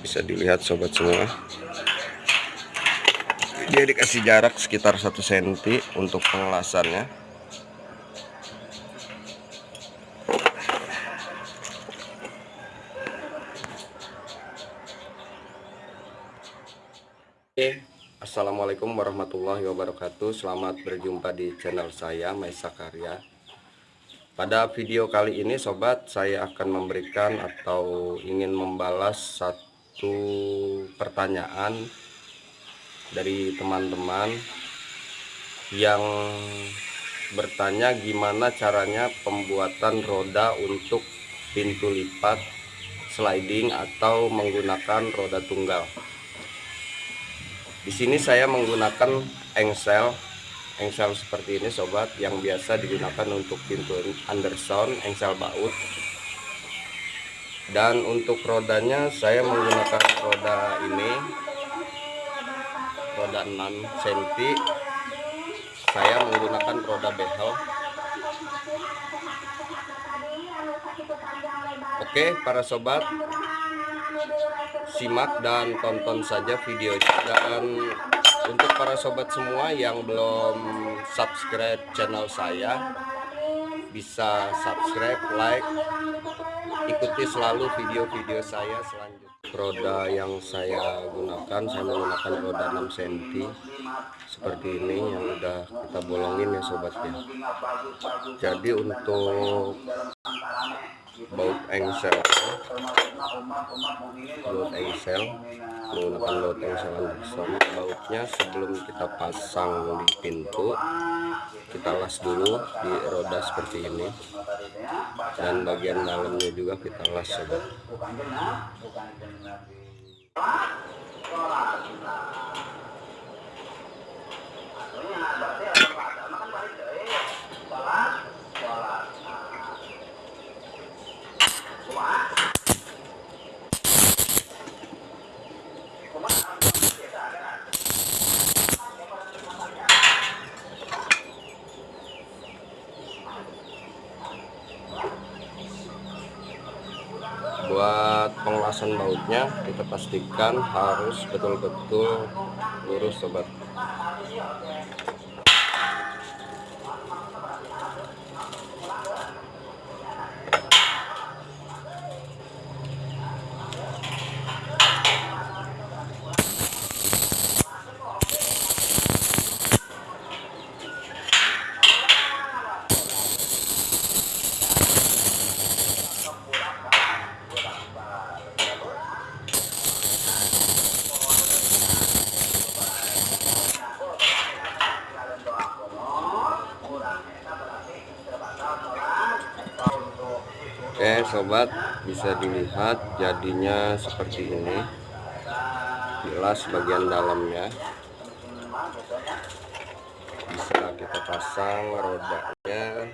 bisa dilihat sobat semua. Dia dikasih jarak sekitar 1 cm untuk pengelasannya. Assalamualaikum warahmatullahi wabarakatuh. Selamat berjumpa di channel saya Maisa Karya Pada video kali ini sobat Saya akan memberikan atau ingin membalas satu pertanyaan dari teman-teman yang bertanya gimana caranya pembuatan roda untuk pintu lipat sliding atau menggunakan roda tunggal. Di sini saya menggunakan engsel engsel seperti ini sobat yang biasa digunakan untuk pintu Anderson engsel baut dan untuk rodanya saya menggunakan roda ini. Roda 6 cm saya menggunakan roda behel. Oke para sobat. Simak dan tonton saja videonya dan untuk para sobat semua yang belum subscribe channel saya bisa subscribe like ikuti selalu video-video saya selanjutnya. Roda yang saya gunakan saya menggunakan roda 6 cm seperti ini yang udah kita bolongin ya sobat ya. Jadi untuk baut engsel baut engsel menggunakan baut engsel Anderson bautnya sebelum kita pasang di pintu kita las dulu di roda seperti ini. Dan bagian dalamnya juga kita las sobat pengelasan bautnya kita pastikan harus betul-betul lurus sobat Oke sobat bisa dilihat jadinya seperti ini. Jelas bagian dalamnya. Bisa kita pasang rodanya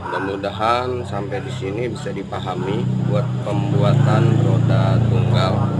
mudah-mudahan sampai di sini bisa dipahami buat pembuatan roda tunggal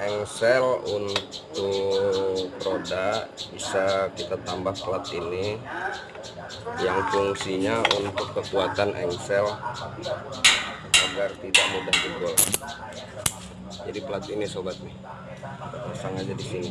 engsel untuk roda bisa kita tambah plat ini. Yang fungsinya untuk kekuatan engsel agar tidak mudah jebol. Jadi plat ini sobat nih. Pasang aja di sini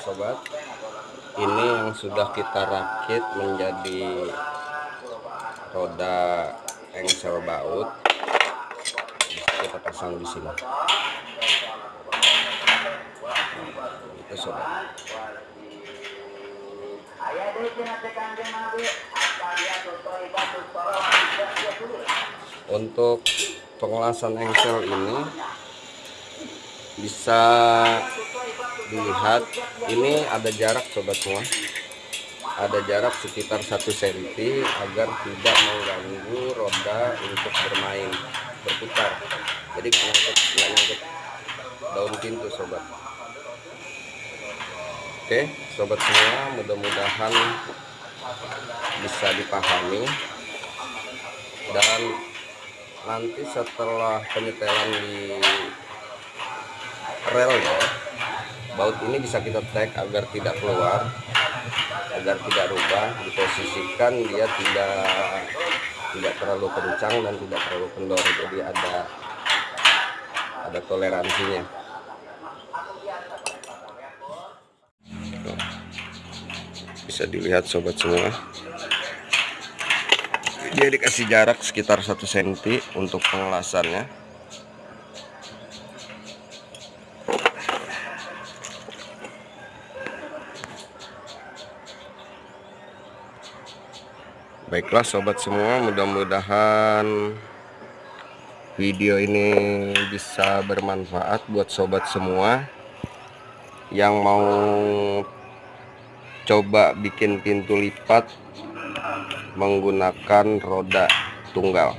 sobat. Ini yang sudah kita rakit menjadi roda engsel baut. Kita pasang di sini. Itu sobat. Untuk pengelasan engsel ini bisa dilihat ini ada jarak sobat semua ada jarak sekitar satu cm agar tidak mengganggu roda untuk bermain berputar. Jadi nggak nyangkut daun pintu sobat. Oke sobat semua mudah-mudahan bisa dipahami. Dan nanti setelah penyetelan di rel ya baut ini bisa kita tag agar tidak keluar agar tidak rubah diposisikan dia tidak tidak terlalu kencang dan tidak terlalu kendor jadi ada ada toleransinya. Bisa dilihat sobat semua. Dia dikasih jarak sekitar 1 cm untuk pengelasannya baiklah sobat semua mudah-mudahan video ini bisa bermanfaat buat sobat semua yang mau coba bikin pintu lipat menggunakan roda tunggal